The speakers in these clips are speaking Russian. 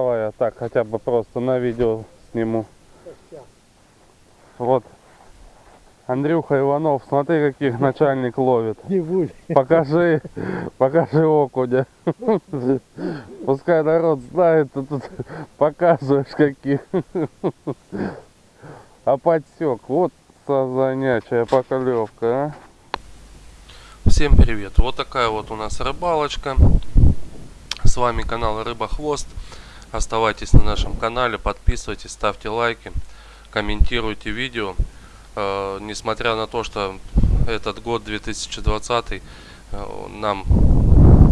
Давай я так хотя бы просто на видео сниму. Вот. Андрюха Иванов, смотри, каких начальник ловит. Покажи, покажи окуня. Пускай народ знает, ты тут показываешь каких. А подсек, вот сазанячая поклевка, а. Всем привет! Вот такая вот у нас рыбалочка. С вами канал Рыба Хвост. Оставайтесь на нашем канале, подписывайтесь, ставьте лайки, комментируйте видео. Э, несмотря на то, что этот год 2020 э, нам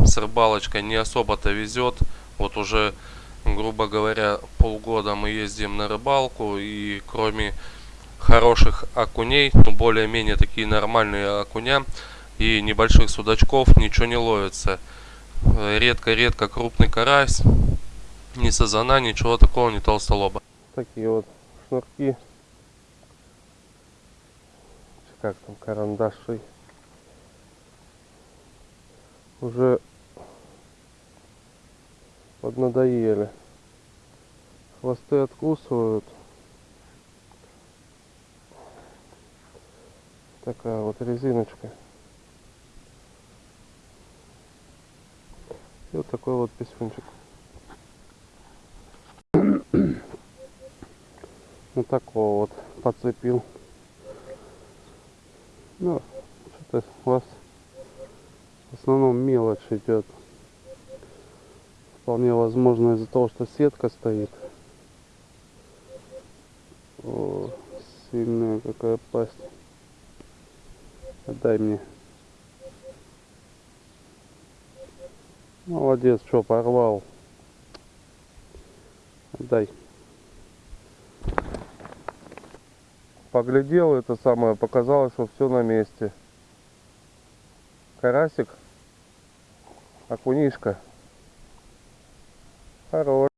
с рыбалочкой не особо-то везет. Вот уже, грубо говоря, полгода мы ездим на рыбалку и кроме хороших окуней, ну более-менее такие нормальные окуня и небольших судачков ничего не ловится. Э, Редко-редко крупный карась, ни сазана, ничего такого, ни толстолоба. Такие вот шнурки. Как там, карандаши. Уже поднадоели. Хвосты откусывают. Такая вот резиночка. И вот такой вот писюнчик. Вот такого вот подцепил. Ну, что-то у вас в основном мелочь идет. Вполне возможно из-за того, что сетка стоит. О, сильная какая пасть. Отдай мне. Молодец, что порвал. Отдай. Поглядел это самое, показалось, что все на месте. Карасик, окунишка. Хорош.